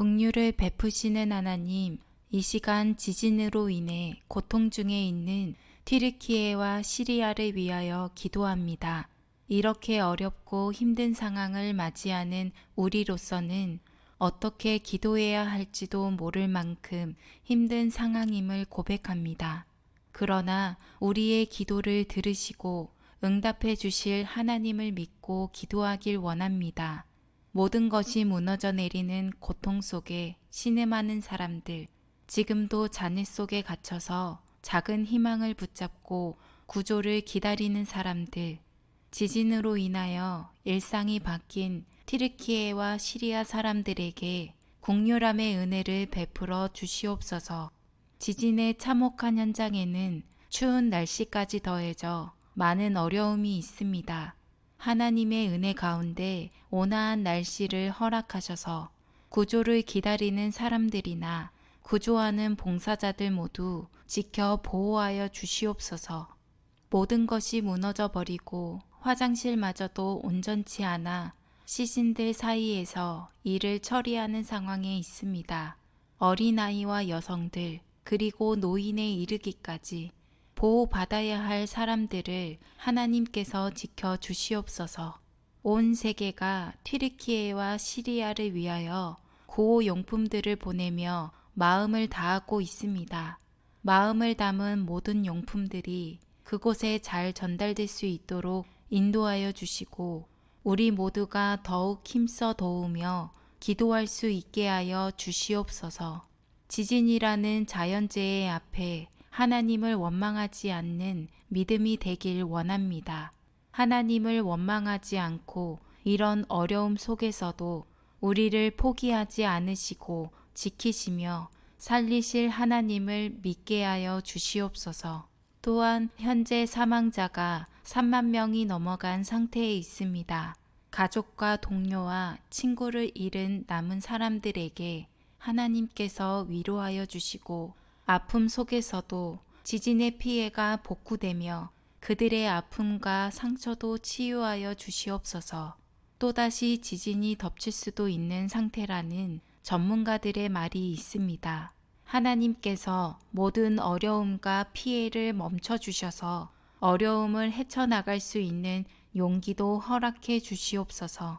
긍휼을 베푸시는 하나님, 이 시간 지진으로 인해 고통 중에 있는 튀르키예와 시리아를 위하여 기도합니다. 이렇게 어렵고 힘든 상황을 맞이하는 우리로서는 어떻게 기도해야 할지도 모를 만큼 힘든 상황임을 고백합니다. 그러나 우리의 기도를 들으시고 응답해 주실 하나님을 믿고 기도하길 원합니다. 모든 것이 무너져 내리는 고통 속에 신음하는 사람들, 지금도 잔해 속에 갇혀서 작은 희망을 붙잡고 구조를 기다리는 사람들, 지진으로 인하여 일상이 바뀐 티르키예와 시리아 사람들에게 국률함의 은혜를 베풀어 주시옵소서. 지진의 참혹한 현장에는 추운 날씨까지 더해져 많은 어려움이 있습니다. 하나님의 은혜 가운데 온화한 날씨를 허락하셔서 구조를 기다리는 사람들이나 구조하는 봉사자들 모두 지켜 보호하여 주시옵소서. 모든 것이 무너져 버리고 화장실마저도 온전치 않아 시신들 사이에서 일을 처리하는 상황에 있습니다. 어린아이와 여성들, 그리고 노인에 이르기까지 보호받아야 할 사람들을 하나님께서 지켜 주시옵소서. 온 세계가 튀르키예와 시리아를 위하여 구호 용품들을 보내며 마음을 다하고 있습니다. 마음을 담은 모든 용품들이 그곳에 잘 전달될 수 있도록 인도하여 주시고 우리 모두가 더욱 힘써 도우며 기도할 수 있게 하여 주시옵소서. 지진이라는 자연재해 앞에 하나님을 원망하지 않는 믿음이 되길 원합니다. 하나님을 원망하지 않고 이런 어려움 속에서도 우리를 포기하지 않으시고 지키시며 살리실 하나님을 믿게 하여 주시옵소서. 또한 현재 사망자가 3만 명이 넘어간 상태에 있습니다. 가족과 동료와 친구를 잃은 남은 사람들에게 하나님께서 위로하여 주시고 아픔 속에서도 지진의 피해가 복구되며 그들의 아픔과 상처도 치유하여 주시옵소서. 또다시 지진이 덮칠 수도 있는 상태라는 전문가들의 말이 있습니다. 하나님께서 모든 어려움과 피해를 멈춰 주셔서 어려움을 헤쳐나갈 수 있는 용기도 허락해 주시옵소서.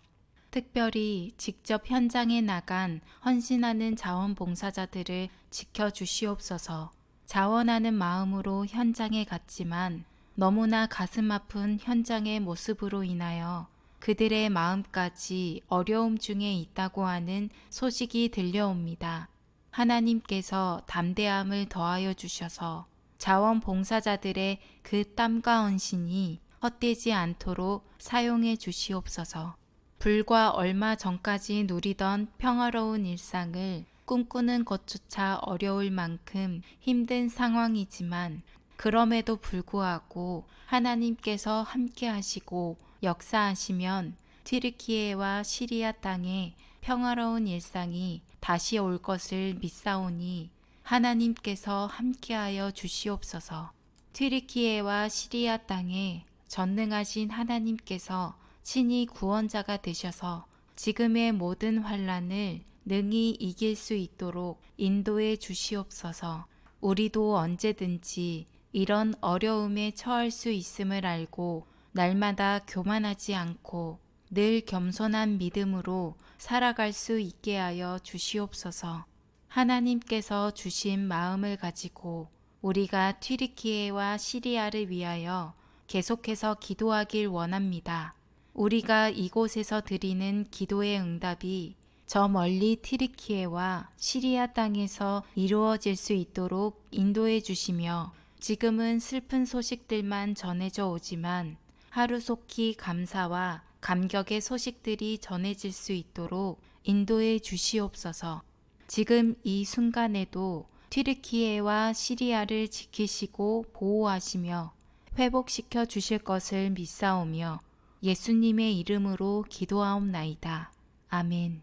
특별히 직접 현장에 나간 헌신하는 자원봉사자들을 지켜 주시옵소서. 자원하는 마음으로 현장에 갔지만 너무나 가슴 아픈 현장의 모습으로 인하여 그들의 마음까지 어려움 중에 있다고 하는 소식이 들려옵니다. 하나님께서 담대함을 더하여 주셔서 자원봉사자들의 그 땀과 헌신이 헛되지 않도록 사용해 주시옵소서. 불과 얼마 전까지 누리던 평화로운 일상을 꿈꾸는 것조차 어려울 만큼 힘든 상황이지만 그럼에도 불구하고 하나님께서 함께 하시고 역사하시면 튀르키예와 시리아 땅에 평화로운 일상이 다시 올 것을 믿사오니 하나님께서 함께하여 주시옵소서. 튀르키예와 시리아 땅에 전능하신 하나님께서 친히 구원자가 되셔서 지금의 모든 환란을 능히 이길 수 있도록 인도해 주시옵소서. 우리도 언제든지 이런 어려움에 처할 수 있음을 알고 날마다 교만하지 않고 늘 겸손한 믿음으로 살아갈 수 있게 하여 주시옵소서. 하나님께서 주신 마음을 가지고 우리가 튀르키예와 시리아를 위하여 계속해서 기도하길 원합니다. 우리가 이곳에서 드리는 기도의 응답이 저 멀리 티르키예와 시리아 땅에서 이루어질 수 있도록 인도해 주시며 지금은 슬픈 소식들만 전해져 오지만 하루속히 감사와 감격의 소식들이 전해질 수 있도록 인도해 주시옵소서. 지금 이 순간에도 튀르키예와 시리아를 지키시고 보호하시며 회복시켜 주실 것을 믿사오며 예수님의 이름으로 기도하옵나이다. 아멘.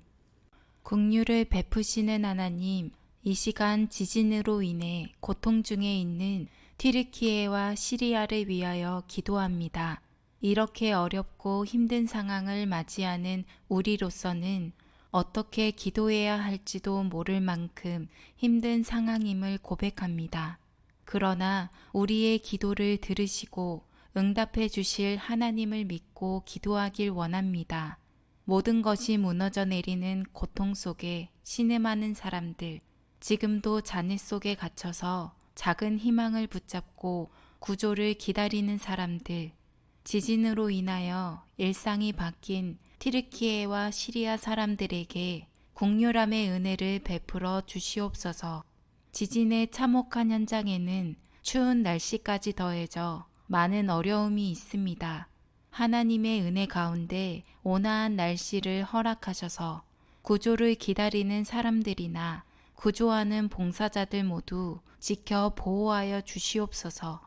국류를 베푸시는 하나님, 이 시간 지진으로 인해 고통 중에 있는 튀르키예와 시리아를 위하여 기도합니다. 이렇게 어렵고 힘든 상황을 맞이하는 우리로서는 어떻게 기도해야 할지도 모를 만큼 힘든 상황임을 고백합니다. 그러나 우리의 기도를 들으시고 응답해 주실 하나님을 믿고 기도하길 원합니다. 모든 것이 무너져 내리는 고통 속에 신음하는 사람들, 지금도 잔해 속에 갇혀서 작은 희망을 붙잡고 구조를 기다리는 사람들, 지진으로 인하여 일상이 바뀐 티르키예와 시리아 사람들에게 국률함의 은혜를 베풀어 주시옵소서. 지진의 참혹한 현장에는 추운 날씨까지 더해져 많은 어려움이 있습니다. 하나님의 은혜 가운데 온화한 날씨를 허락하셔서 구조를 기다리는 사람들이나 구조하는 봉사자들 모두 지켜 보호하여 주시옵소서.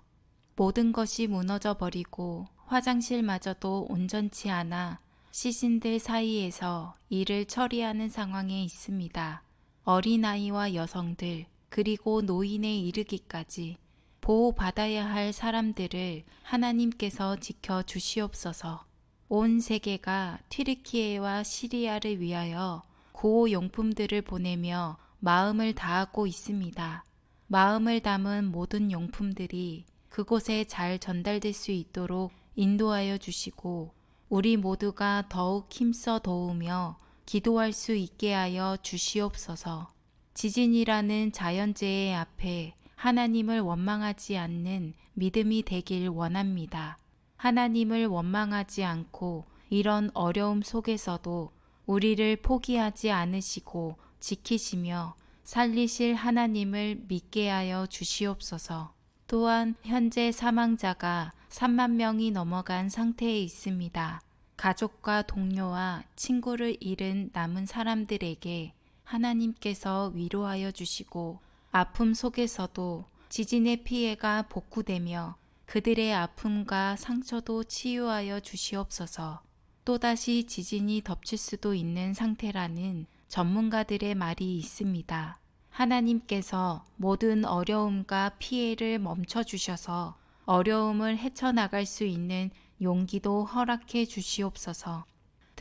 모든 것이 무너져 버리고 화장실마저도 온전치 않아 시신들 사이에서 일을 처리하는 상황에 있습니다. 어린아이와 여성들, 그리고 노인에 이르기까지 보호받아야 할 사람들을 하나님께서 지켜 주시옵소서. 온 세계가 튀르키예와 시리아를 위하여 구호 용품들을 보내며 마음을 다하고 있습니다. 마음을 담은 모든 용품들이 그곳에 잘 전달될 수 있도록 인도하여 주시고 우리 모두가 더욱 힘써 도우며 기도할 수 있게 하여 주시옵소서. 지진이라는 자연재해 앞에 하나님을 원망하지 않는 믿음이 되길 원합니다. 하나님을 원망하지 않고 이런 어려움 속에서도 우리를 포기하지 않으시고 지키시며 살리실 하나님을 믿게 하여 주시옵소서. 또한 현재 사망자가 3만 명이 넘어간 상태에 있습니다. 가족과 동료와 친구를 잃은 남은 사람들에게 하나님께서 위로하여 주시고 아픔 속에서도 지진의 피해가 복구되며 그들의 아픔과 상처도 치유하여 주시옵소서. 또다시 지진이 덮칠 수도 있는 상태라는 전문가들의 말이 있습니다. 하나님께서 모든 어려움과 피해를 멈춰 주셔서 어려움을 헤쳐나갈 수 있는 용기도 허락해 주시옵소서.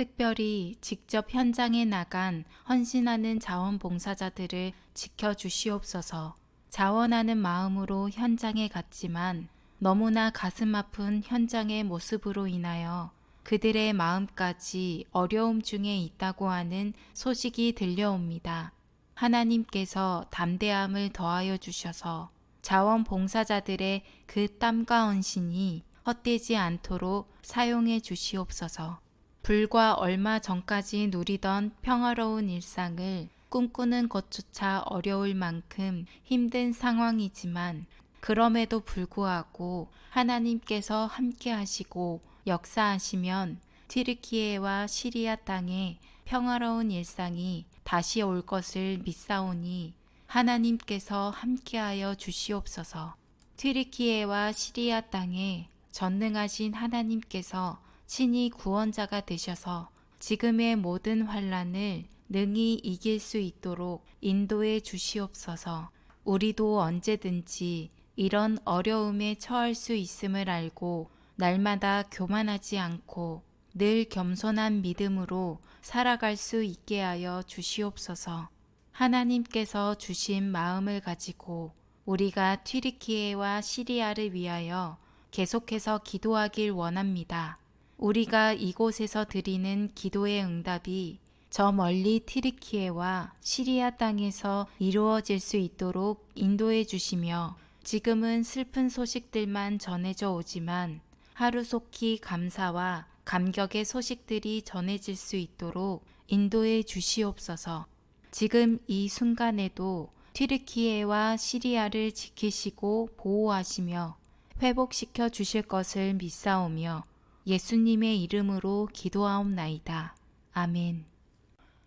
특별히 직접 현장에 나간 헌신하는 자원봉사자들을 지켜 주시옵소서. 자원하는 마음으로 현장에 갔지만 너무나 가슴 아픈 현장의 모습으로 인하여 그들의 마음까지 어려움 중에 있다고 하는 소식이 들려옵니다. 하나님께서 담대함을 더하여 주셔서 자원봉사자들의 그 땀과 헌신이 헛되지 않도록 사용해 주시옵소서. 불과 얼마 전까지 누리던 평화로운 일상을 꿈꾸는 것조차 어려울 만큼 힘든 상황이지만 그럼에도 불구하고 하나님께서 함께 하시고 역사하시면 티르키예와 시리아 땅에 평화로운 일상이 다시 올 것을 믿사오니 하나님께서 함께하여 주시옵소서. 튀르키예와 시리아 땅에 전능하신 하나님께서 친히 구원자가 되셔서 지금의 모든 환란을 능히 이길 수 있도록 인도해 주시옵소서. 우리도 언제든지 이런 어려움에 처할 수 있음을 알고 날마다 교만하지 않고 늘 겸손한 믿음으로 살아갈 수 있게 하여 주시옵소서. 하나님께서 주신 마음을 가지고 우리가 튀르키예와 시리아를 위하여 계속해서 기도하길 원합니다. 우리가 이곳에서 드리는 기도의 응답이 저 멀리 티르키예와 시리아 땅에서 이루어질 수 있도록 인도해 주시며 지금은 슬픈 소식들만 전해져 오지만 하루속히 감사와 감격의 소식들이 전해질 수 있도록 인도해 주시옵소서. 지금 이 순간에도 튀르키예와 시리아를 지키시고 보호하시며 회복시켜 주실 것을 믿사오며 예수님의 이름으로 기도하옵나이다. 아멘.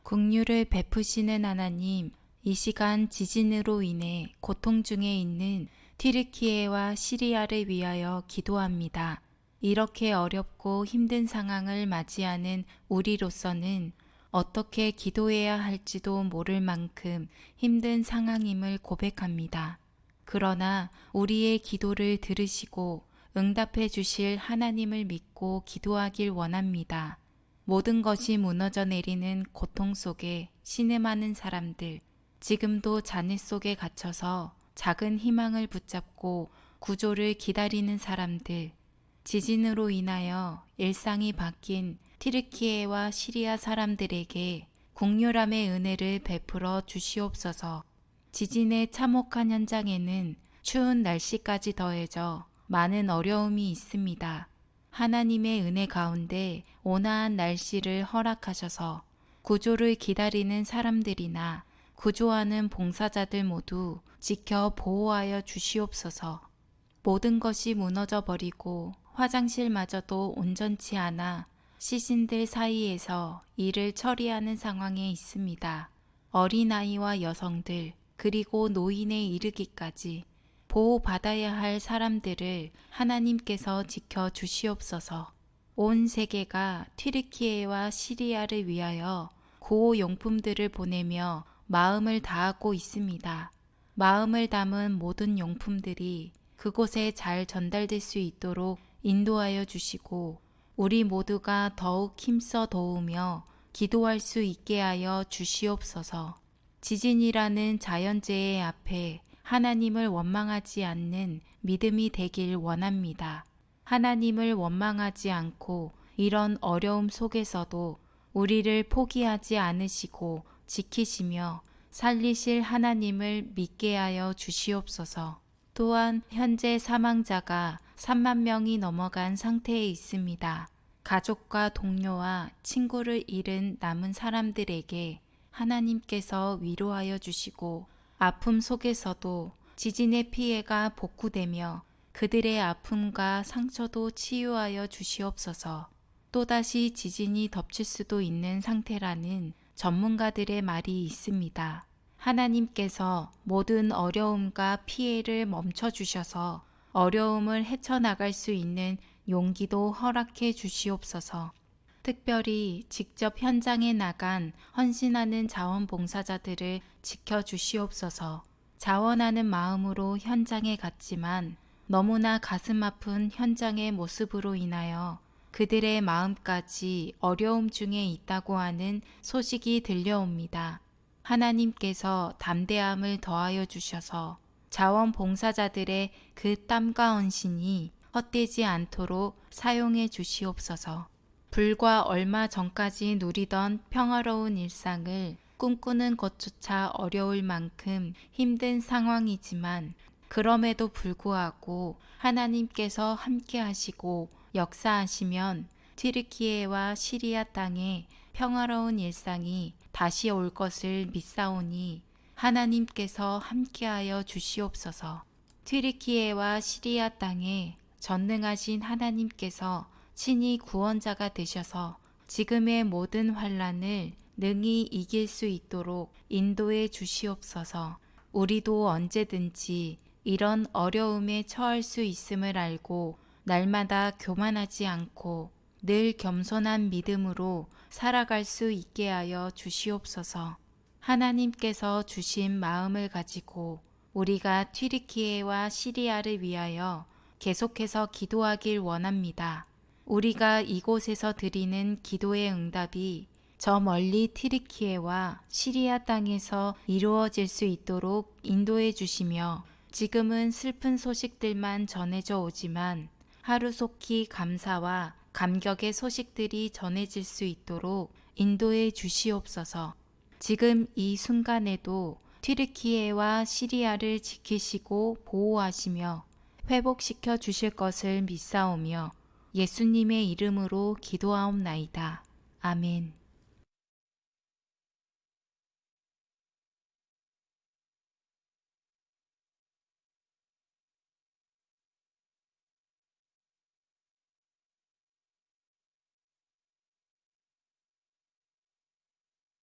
국류를 베푸시는 하나님, 이 시간 지진으로 인해 고통 중에 있는 튀르키예와 시리아를 위하여 기도합니다. 이렇게 어렵고 힘든 상황을 맞이하는 우리로서는 어떻게 기도해야 할지도 모를 만큼 힘든 상황임을 고백합니다. 그러나 우리의 기도를 들으시고 응답해 주실 하나님을 믿고 기도하길 원합니다. 모든 것이 무너져 내리는 고통 속에 신음하는 사람들, 지금도 잔해 속에 갇혀서 작은 희망을 붙잡고 구조를 기다리는 사람들, 지진으로 인하여 일상이 바뀐 티르키예와 시리아 사람들에게 국률함의 은혜를 베풀어 주시옵소서. 지진의 참혹한 현장에는 추운 날씨까지 더해져 많은 어려움이 있습니다. 하나님의 은혜 가운데 온화한 날씨를 허락하셔서 구조를 기다리는 사람들이나 구조하는 봉사자들 모두 지켜 보호하여 주시옵소서. 모든 것이 무너져 버리고 화장실마저도 온전치 않아 시신들 사이에서 일을 처리하는 상황에 있습니다. 어린아이와 여성들, 그리고 노인에 이르기까지 보호받아야 할 사람들을 하나님께서 지켜 주시옵소서. 온 세계가 튀르키예와 시리아를 위하여 구호 용품들을 보내며 마음을 다하고 있습니다. 마음을 담은 모든 용품들이 그곳에 잘 전달될 수 있도록 인도하여 주시고 우리 모두가 더욱 힘써 도우며 기도할 수 있게 하여 주시옵소서. 지진이라는 자연재해 앞에 하나님을 원망하지 않는 믿음이 되길 원합니다. 하나님을 원망하지 않고 이런 어려움 속에서도 우리를 포기하지 않으시고 지키시며 살리실 하나님을 믿게 하여 주시옵소서. 또한 현재 사망자가 3만 명이 넘어간 상태에 있습니다. 가족과 동료와 친구를 잃은 남은 사람들에게 하나님께서 위로하여 주시고 아픔 속에서도 지진의 피해가 복구되며 그들의 아픔과 상처도 치유하여 주시옵소서. 또다시 지진이 덮칠 수도 있는 상태라는 전문가들의 말이 있습니다. 하나님께서 모든 어려움과 피해를 멈춰 주셔서 어려움을 헤쳐나갈 수 있는 용기도 허락해 주시옵소서. 특별히 직접 현장에 나간 헌신하는 자원봉사자들을 지켜 주시옵소서. 자원하는 마음으로 현장에 갔지만 너무나 가슴 아픈 현장의 모습으로 인하여 그들의 마음까지 어려움 중에 있다고 하는 소식이 들려옵니다. 하나님께서 담대함을 더하여 주셔서 자원봉사자들의 그 땀과 헌신이 헛되지 않도록 사용해 주시옵소서. 불과 얼마 전까지 누리던 평화로운 일상을 꿈꾸는 것조차 어려울 만큼 힘든 상황이지만 그럼에도 불구하고 하나님께서 함께 하시고 역사하시면 튀르키예와 시리아 땅에 평화로운 일상이 다시 올 것을 믿사오니 하나님께서 함께하여 주시옵소서. 튀르키예와 시리아 땅에 전능하신 하나님께서 친히 구원자가 되셔서 지금의 모든 환란을 능히 이길 수 있도록 인도해 주시옵소서. 우리도 언제든지 이런 어려움에 처할 수 있음을 알고 날마다 교만하지 않고 늘 겸손한 믿음으로 살아갈 수 있게 하여 주시옵소서. 하나님께서 주신 마음을 가지고 우리가 튀르키예와 시리아를 위하여 계속해서 기도하길 원합니다. 우리가 이곳에서 드리는 기도의 응답이 저 멀리 티르키예와 시리아 땅에서 이루어질 수 있도록 인도해 주시며 지금은 슬픈 소식들만 전해져 오지만 하루속히 감사와 감격의 소식들이 전해질 수 있도록 인도해 주시옵소서. 지금 이 순간에도 튀르키예와 시리아를 지키시고 보호하시며 회복시켜 주실 것을 믿사오며 예수님의 이름으로 기도하옵나이다. 아멘.